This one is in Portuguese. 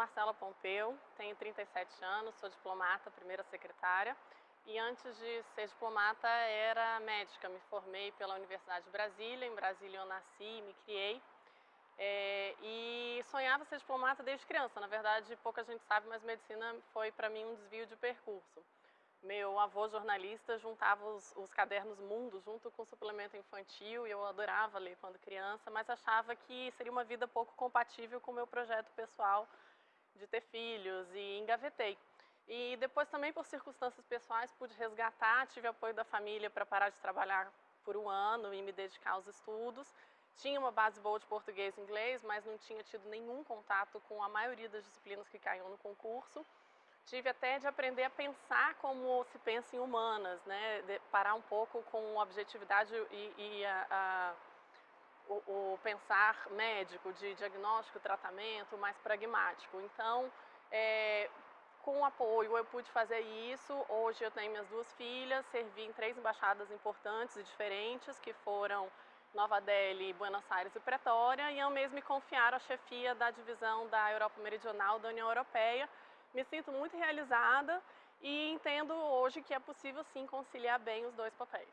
Marcela Pompeu, tenho 37 anos, sou diplomata, primeira secretária. E antes de ser diplomata, era médica. Me formei pela Universidade de Brasília. Em Brasília eu nasci e me criei. É, e sonhava ser diplomata desde criança. Na verdade, pouca gente sabe, mas medicina foi para mim um desvio de percurso. Meu avô jornalista juntava os, os, cadernos Mundo junto com o suplemento infantil e eu adorava ler quando criança, mas achava que seria uma vida pouco compatível com o meu projeto pessoal de ter filhos e engavetei. E depois também por circunstâncias pessoais pude resgatar, tive apoio da família para parar de trabalhar por um ano e me dedicar aos estudos. Tinha uma base boa de português e inglês, mas não tinha tido nenhum contato com a maioria das disciplinas que caíam no concurso tive até de aprender a pensar como se pensa em humanas, né? De parar um pouco com objetividade e, e a, a, o, o, pensar médico, de diagnóstico, tratamento, mais pragmático. Então, é, com apoio eu pude fazer isso. Hoje eu tenho minhas duas filhas, servi em três embaixadas importantes e diferentes, que foram Nova Delhi, Buenos Aires e Pretória, e eu mesmo me confiaram a chefia da divisão da Europa Meridional da União Europeia, me sinto muito realizada e entendo hoje que é possível sim conciliar bem os dois papéis.